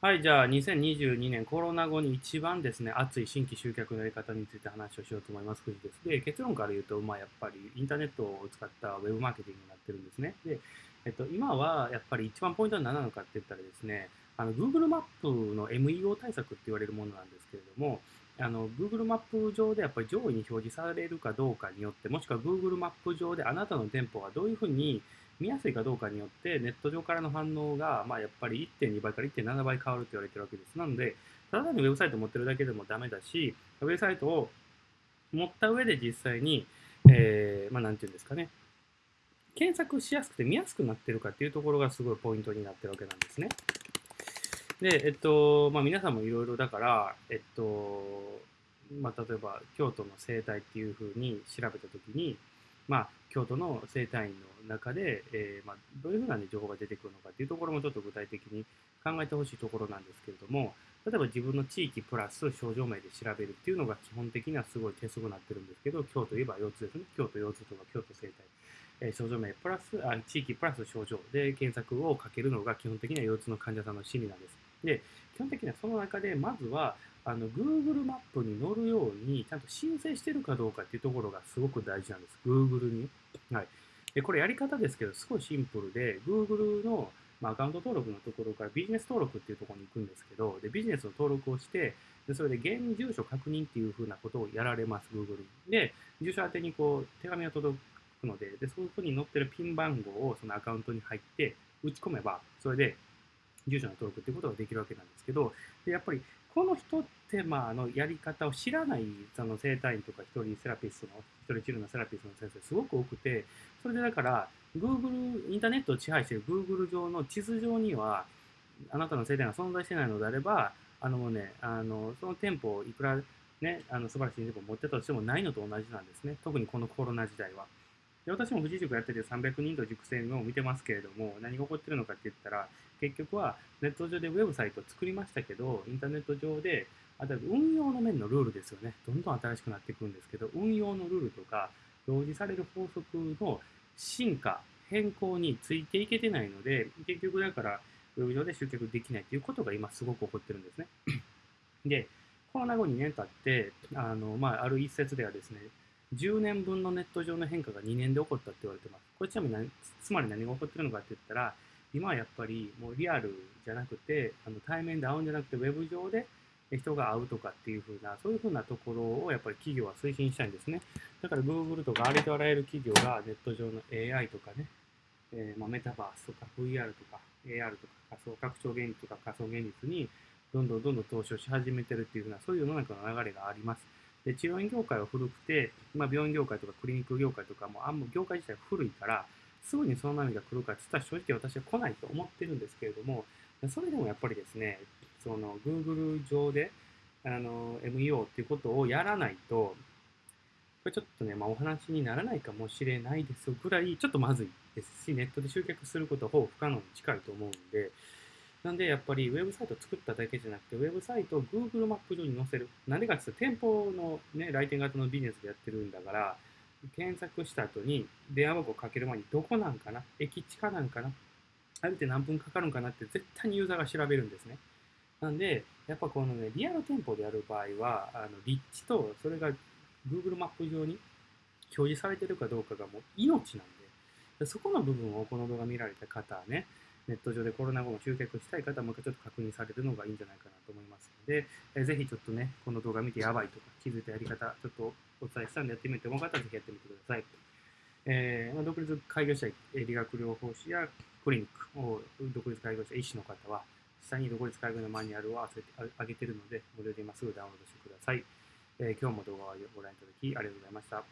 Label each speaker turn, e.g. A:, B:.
A: はい、じゃあ2022年コロナ後に一番ですね、熱い新規集客のやり方について話をしようと思います。藤です。で、結論から言うと、まあやっぱりインターネットを使ったウェブマーケティングになってるんですね。で、えっと、今はやっぱり一番ポイントは何なのかって言ったらですね、あの Google マップの MEO 対策って言われるものなんですけれども、あの Google マップ上でやっぱり上位に表示されるかどうかによって、もしくは Google マップ上であなたの店舗がどういうふうに見やすいかどうかによってネット上からの反応が、まあ、やっぱり1.2倍から1.7倍変わると言われてるわけです。なので、ただ単にウェブサイトを持ってるだけでもダメだし、ウェブサイトを持った上で実際に、えー、まあ、なんていうんですかね、検索しやすくて見やすくなってるかっていうところがすごいポイントになってるわけなんですね。で、えっと、まあ、皆さんもいろいろだから、えっと、まあ、例えば京都の生態っていうふうに調べたときに、まあ、京都の生態院の中で、えー、まあ、どういうふうな、ね、情報が出てくるのかっていうところもちょっと具体的に考えてほしいところなんですけれども、例えば自分の地域プラス症状名で調べるっていうのが基本的にはすごい手すごになってるんですけど、京都いえば腰痛ですね。京都腰痛とか京都生態。えー、症状名プラスあ、地域プラス症状で検索をかけるのが基本的には腰痛の患者さんの心理なんです。で、基本的にはその中で、まずは、あの Google マップに載るように、ちゃんと申請してるかどうかっていうところがすごく大事なんです。Google に。はい。で、これやり方ですけど、すごいシンプルで、Google の、まあ、アカウント登録のところからビジネス登録っていうところに行くんですけど、で、ビジネスの登録をして、でそれで現住所確認っていうふうなことをやられます、Google に。で、住所宛てにこう、手紙が届くので、で、そこに載ってるピン番号をそのアカウントに入って打ち込めば、それで住所の登録っていうことができるわけなんですけど、でやっぱりこの一手間のやり方を知らないその生体院とか一人セラピストの、一人治療のセラピストの先生すごく多くて、それでだから、Google、インターネットを支配している Google 上の地図上には、あなたの生体が存在してないのであれば、あのね、あの、その店舗をいくらね、あの素晴らしい店舗を持ってたとしてもないのと同じなんですね。特にこのコロナ時代は。で私も富士塾やってて300人と熟成のを見てますけれども、何が起こってるのかって言ったら、結局はネット上でウェブサイトを作りましたけど、インターネット上で、あと運用の面のルールですよね。どんどん新しくなっていくんですけど、運用のルールとか、表示される法則の進化、変更についていけてないので、結局だから、ウェブ上で集客できないということが今すごく起こってるんですね。で、コロナ後2年経って、あの、まあ、ある一節ではですね、10年分のネット上の変化が2年で起こったって言われてます。これちなみにつまり何が起こってるのかって言ったら、今はやっぱりもうリアルじゃなくて、あの対面で会うんじゃなくて、ウェブ上で人が会うとかっていう風な、そういう風なところをやっぱり企業は推進したいんですね。だから Google とかありとあらゆる企業がネット上の AI とかね、えー、まあ、メタバースとか VR とか AR とか仮想拡張現実とか仮想現実にどんどんどんどん投資をし始めてるっていう風な、そういう世の中の流れがあります。で治療院業界は古くて、まあ、病院業界とかクリニック業界とかもあんま業界自体古いから、すぐにその波が来るかって言ったら正直私は来ないと思ってるんですけれども、それでもやっぱりですね、その Google 上であの MEO っていうことをやらないと、これちょっとね、まあ、お話にならないかもしれないですぐらい、ちょっとまずいですし、ネットで集客することはほぼ不可能に近いと思うんで、なんで、やっぱりウェブサイトを作っただけじゃなくて、ウェブサイトを Google マップ上に載せる。なんでかって言ったら、店舗のね、来店型のビジネスでやってるんだから、検索した後に電話番号かける前にどこなんかな駅地下なんかなあれって何分かかるんかなって絶対にユーザーが調べるんですね。なんで、やっぱこのね、リアル店舗でやる場合は、あの立地とそれが Google マップ上に表示されてるかどうかがもう命なんで、そこの部分をこの動画見られた方はね、ネット上でコロナ後も集客したい方はもう一回ちょっと確認されるのがいいんじゃないかなと思いますので、えー、ぜひちょっとね、この動画見てやばいとか気づいたやり方、ちょっとお伝えしたんでやってみて思う方はぜひやってみてください。えーまあ、独立開業したい理学療法士やクリニックを独立開業した医師の方は、下に独立開業のマニュアルを上げているので、無料で今すぐダウンロードしてください。えー、今日も動画をご覧いただきありがとうございました。